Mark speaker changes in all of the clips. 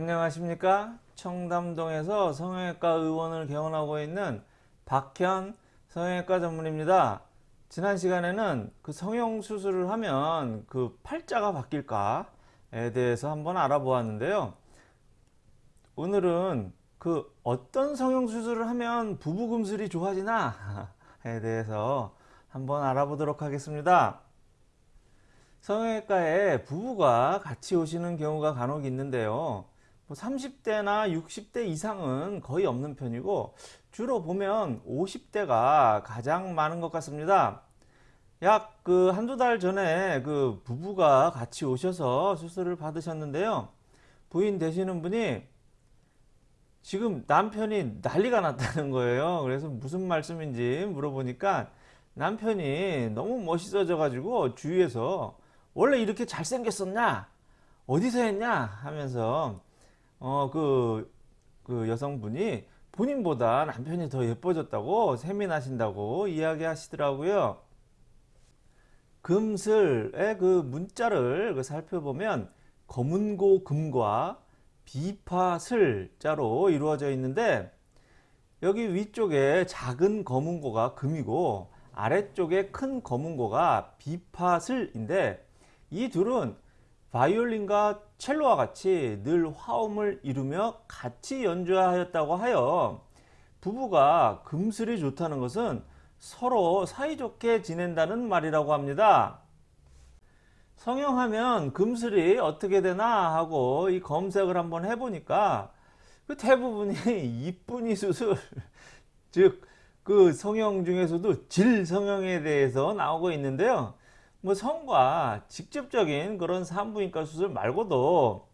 Speaker 1: 안녕하십니까? 청담동에서 성형외과 의원을 개원하고 있는 박현 성형외과 전문입니다. 지난 시간에는 그 성형 수술을 하면 그 팔자가 바뀔까에 대해서 한번 알아보았는데요. 오늘은 그 어떤 성형 수술을 하면 부부 금슬이 좋아지나? 에 대해서 한번 알아보도록 하겠습니다. 성형외과에 부부가 같이 오시는 경우가 간혹 있는데요 30대나 뭐 60대 이상은 거의 없는 편이고 주로 보면 50대가 가장 많은 것 같습니다. 약 그 한두 달 전에 그 부부가 같이 오셔서 수술을 받으셨는데요. 부인 되시는 분이 지금 남편이 난리가 났다는 거예요. 그래서 무슨 말씀인지 물어보니까 남편이 너무 멋있어져 가지고 주위에서 원래 이렇게 잘생겼었냐 어디서 했냐 하면서 어, 그, 그 여성분이 본인보다 남편이 더 예뻐졌다고 세민하신다고 이야기 하시더라고요. 금슬의 그 문자를 그 살펴보면 검은고 금과 비파슬 자로 이루어져 있는데 여기 위쪽에 작은 검은고가 금이고 아래쪽에 큰 검은고가 비파슬인데 이 둘은 바이올린과 첼로와 같이 늘 화음을 이루며 같이 연주하였다고 하여 부부가 금슬이 좋다는 것은 서로 사이좋게 지낸다는 말이라고 합니다. 성형하면 금슬이 어떻게 되나 하고 이 검색을 한번 해보니까 그 대부분이 이쁜이 수술 즉 그 성형 중에서도 질 성형에 대해서 나오고 있는데요. 뭐 성과 직접적인 그런 산부인과 수술 말고도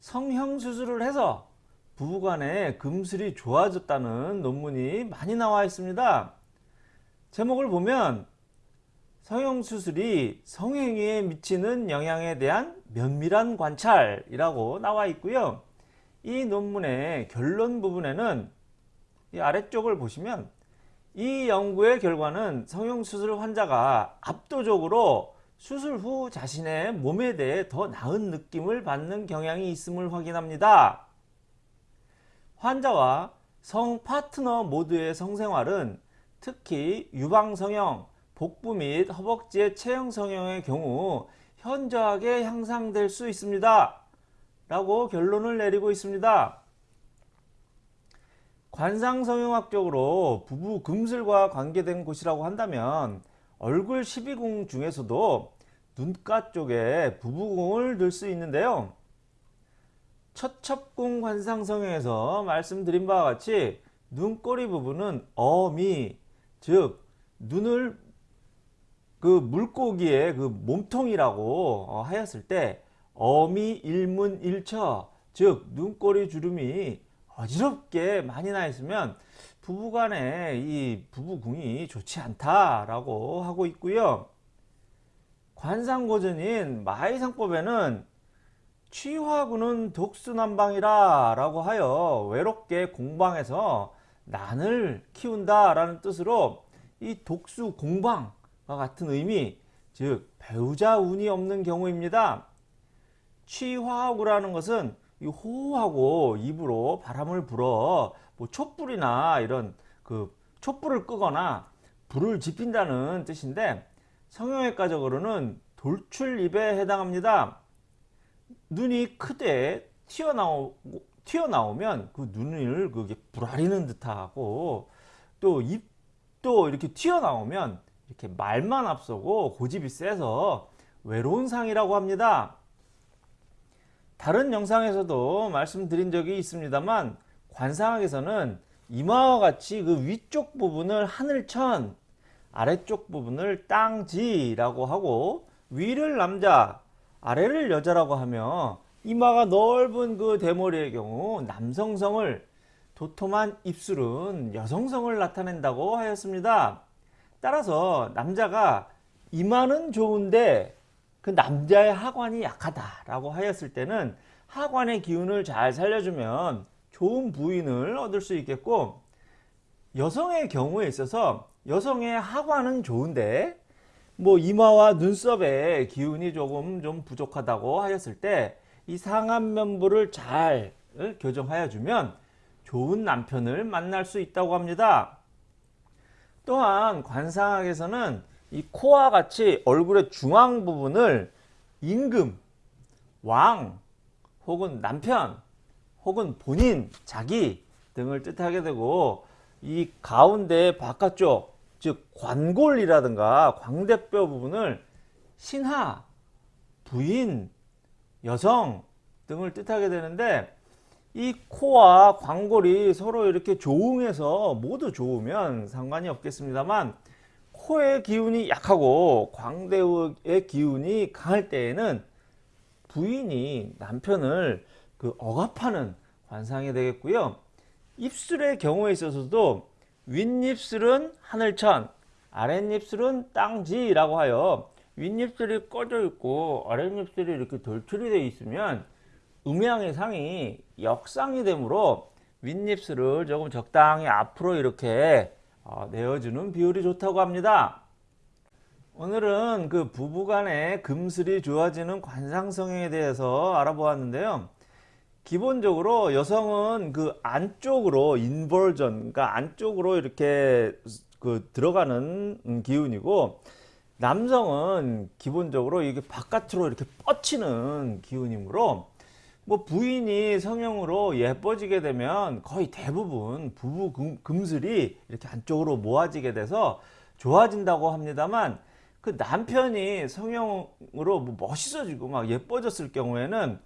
Speaker 1: 성형 수술을 해서 부부간의 금슬이 좋아졌다는 논문이 많이 나와 있습니다. 제목을 보면 성형수술이 성행위에 미치는 영향에 대한 면밀한 관찰이라고 나와 있고요. 이 논문의 결론 부분에는 이 아래쪽을 보시면 이 연구의 결과는 성형수술 환자가 압도적으로 수술 후 자신의 몸에 대해 더 나은 느낌을 받는 경향이 있음을 확인합니다. 환자와 성 파트너 모두의 성생활은 특히 유방성형, 복부 및 허벅지의 체형 성형의 경우 현저하게 향상될 수 있습니다. 라고 결론을 내리고 있습니다. 관상성형학적으로 부부 금슬과 관계된 곳이라고 한다면 얼굴 12궁 중에서도 눈가 쪽에 부부궁을 들 수 있는데요. 첫첩궁 관상성형에서 말씀드린 바와 같이 눈꼬리 부분은 어미 즉 눈을 그 물고기의 그 몸통이라고 어, 하였을 때 어미 일문 일처 즉 눈꼬리 주름이 어지럽게 많이 나 있으면 부부간에 이 부부궁이 좋지 않다라고 하고 있고요. 관상고전인 마이상법에는 취화구는 독수난방이라 라고 하여 외롭게 공방에서 난을 키운다 라는 뜻으로 이 독수 공방과 같은 의미 즉 배우자 운이 없는 경우입니다. 취화구라는 것은 호호하고 입으로 바람을 불어 뭐 촛불이나 이런 그 촛불을 끄거나 불을 지핀다는 뜻인데 성형외과적으로는 돌출입에 해당합니다. 눈이 크되 튀어나오, 튀어나오면 그 눈을 그게 불아리는 듯하고 또 입도 이렇게 튀어나오면 이렇게 말만 앞서고 고집이 세서 외로운 상이라고 합니다. 다른 영상에서도 말씀드린 적이 있습니다만 관상학에서는 이마와 같이 그 위쪽 부분을 하늘천 아래쪽 부분을 땅지라고 하고 위를 남자 아래를 여자라고 하며 이마가 넓은 그 대머리의 경우 남성성을 도톰한 입술은 여성성을 나타낸다고 하였습니다. 따라서 남자가 이마는 좋은데 그 남자의 하관이 약하다라고 하였을 때는 하관의 기운을 잘 살려주면 좋은 부인을 얻을 수 있겠고 여성의 경우에 있어서 여성의 하관은 좋은데 뭐 이마와 눈썹의 기운이 조금 좀 부족하다고 하였을 때 이 상안면부를 잘 어, 교정하여 주면 좋은 남편을 만날 수 있다고 합니다. 또한 관상학에서는 이 코와 같이 얼굴의 중앙 부분을 임금, 왕, 혹은 남편, 혹은 본인, 자기 등을 뜻하게 되고 이 가운데 바깥쪽 즉 관골이라든가 광대뼈 부분을 신하, 부인, 여성 등을 뜻하게 되는데 이 코와 광골이 서로 이렇게 조응해서 모두 좋으면 상관이 없겠습니다만 코의 기운이 약하고 광대의 기운이 강할 때에는 부인이 남편을 그 억압하는 관상이 되겠고요. 입술의 경우에 있어서도 윗입술은 하늘천, 아랫입술은 땅지라고 하여 윗입술이 꺼져 있고 아랫입술이 이렇게 돌출이 되어 있으면 음양의 상이 역상이 되므로 윗입술을 조금 적당히 앞으로 이렇게 어, 내어주는 비율이 좋다고 합니다. 오늘은 그 부부간의 금슬이 좋아지는 관상성에 대해서 알아보았는데요. 기본적으로 여성은 그 안쪽으로 인벌전, 그러니까 안쪽으로 이렇게 그 들어가는 기운이고 남성은 기본적으로 이게 바깥으로 이렇게 뻗치는 기운이므로 뭐 부인이 성형으로 예뻐지게 되면 거의 대부분 부부 금, 금슬이 이렇게 안쪽으로 모아지게 돼서 좋아진다고 합니다만 그 남편이 성형으로 뭐 멋있어지고 막 예뻐졌을 경우에는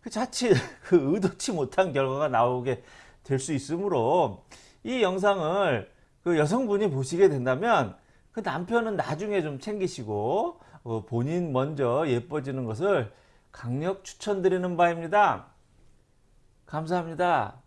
Speaker 1: 그 자칫 그 의도치 못한 결과가 나오게 될 수 있으므로 이 영상을 그 여성분이 보시게 된다면 그 남편은 나중에 좀 챙기시고 어 본인 먼저 예뻐지는 것을 강력 추천드리는 바입니다. 감사합니다.